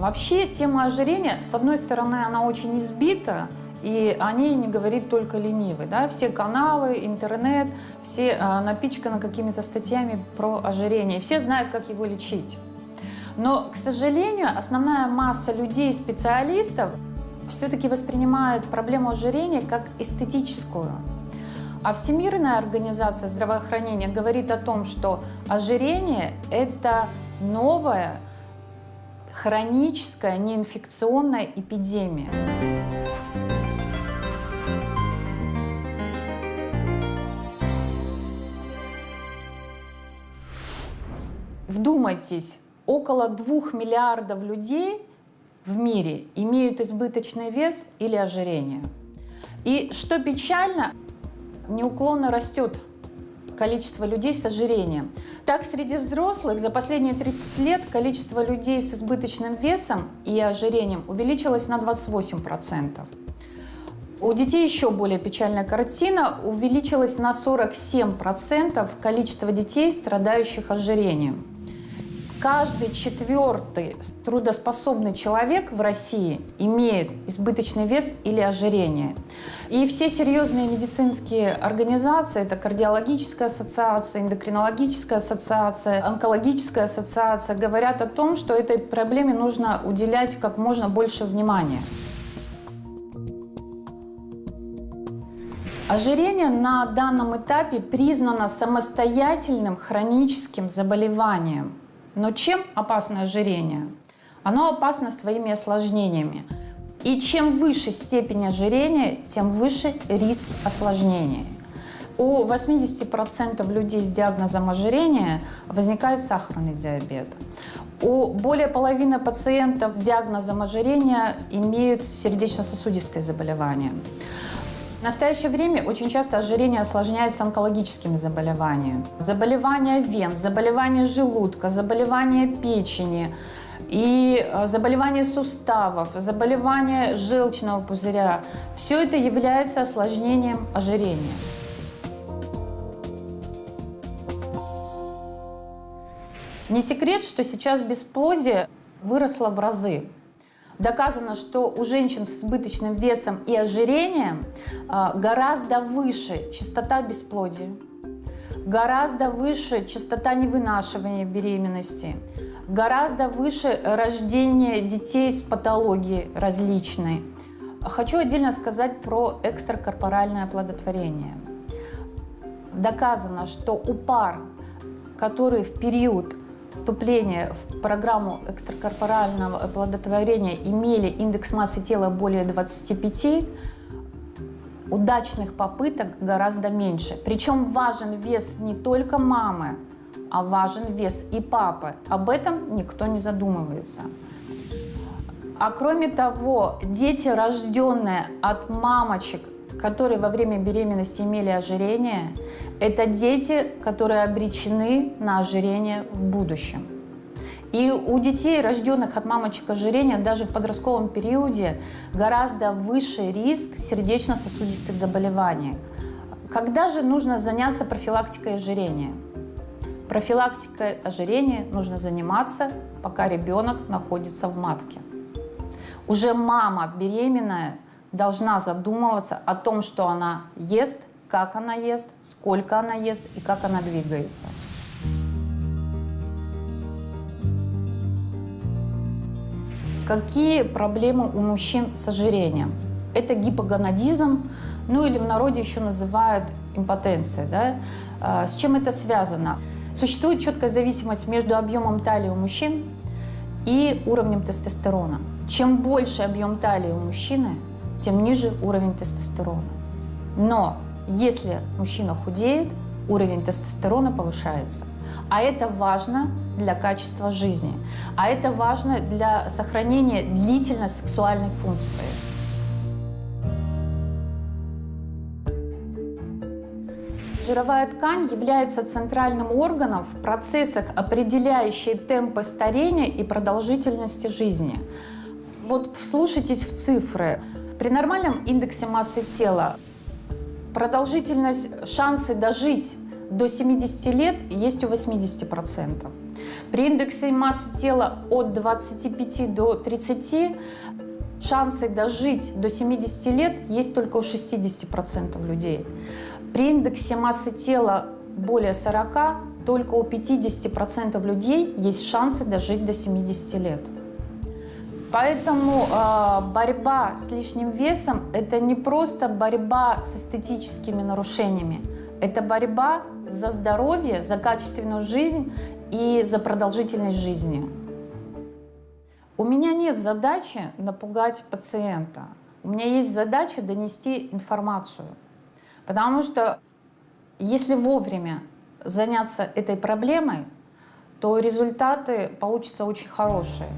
Вообще тема ожирения, с одной стороны, она очень избита, и о ней не говорит только ленивый. Да? Все каналы, интернет, все а, напичканы какими-то статьями про ожирение. Все знают, как его лечить. Но, к сожалению, основная масса людей, специалистов, все-таки воспринимают проблему ожирения как эстетическую. А Всемирная организация здравоохранения говорит о том, что ожирение – это новая хроническая неинфекционная эпидемия. Вдумайтесь, около двух миллиардов людей в мире имеют избыточный вес или ожирение. И что печально, неуклонно растет количество людей с ожирением. Так, среди взрослых за последние 30 лет количество людей с избыточным весом и ожирением увеличилось на 28%. У детей еще более печальная картина. Увеличилось на 47% количество детей, страдающих ожирением. Каждый четвертый трудоспособный человек в России имеет избыточный вес или ожирение. И все серьезные медицинские организации, это кардиологическая ассоциация, эндокринологическая ассоциация, онкологическая ассоциация, говорят о том, что этой проблеме нужно уделять как можно больше внимания. Ожирение на данном этапе признано самостоятельным хроническим заболеванием. Но чем опасно ожирение? Оно опасно своими осложнениями. И чем выше степень ожирения, тем выше риск осложнений. У 80% людей с диагнозом ожирения возникает сахарный диабет. У более половины пациентов с диагнозом ожирения имеют сердечно-сосудистые заболевания. В настоящее время очень часто ожирение осложняется онкологическими заболеваниями. Заболевания вен, заболевания желудка, заболевания печени и э, заболевания суставов, заболевания желчного пузыря. Все это является осложнением ожирения. Не секрет, что сейчас бесплодие выросло в разы. Доказано, что у женщин с избыточным весом и ожирением а, гораздо выше частота бесплодия, гораздо выше частота невынашивания беременности, гораздо выше рождение детей с патологией различной. Хочу отдельно сказать про экстракорпоральное оплодотворение. Доказано, что у пар, которые в период вступления в программу экстракорпорального оплодотворения имели индекс массы тела более 25, удачных попыток гораздо меньше. Причем важен вес не только мамы, а важен вес и папы. Об этом никто не задумывается. А кроме того, дети, рожденные от мамочек которые во время беременности имели ожирение, это дети, которые обречены на ожирение в будущем. И у детей, рожденных от мамочек ожирения, даже в подростковом периоде гораздо выше риск сердечно-сосудистых заболеваний. Когда же нужно заняться профилактикой ожирения? Профилактикой ожирения нужно заниматься, пока ребенок находится в матке. Уже мама беременная – должна задумываться о том, что она ест, как она ест, сколько она ест и как она двигается. Какие проблемы у мужчин с ожирением? Это гипогонадизм, ну или в народе еще называют импотенцией. Да? А, с чем это связано? Существует четкая зависимость между объемом талии у мужчин и уровнем тестостерона. Чем больше объем талии у мужчины, тем ниже уровень тестостерона. Но если мужчина худеет, уровень тестостерона повышается. А это важно для качества жизни. А это важно для сохранения длительной сексуальной функции. Жировая ткань является центральным органом в процессах, определяющих темпы старения и продолжительности жизни. Вот вслушайтесь в цифры. При нормальном индексе массы тела продолжительность, шансы дожить до 70 лет есть у 80%. При индексе массы тела от 25 до 30 шансы дожить до 70 лет есть только у 60% людей. При индексе массы тела более 40 только у 50% людей есть шансы дожить до 70 лет. Поэтому э, борьба с лишним весом – это не просто борьба с эстетическими нарушениями, это борьба за здоровье, за качественную жизнь и за продолжительность жизни. У меня нет задачи напугать пациента. У меня есть задача донести информацию. Потому что если вовремя заняться этой проблемой, то результаты получатся очень хорошие.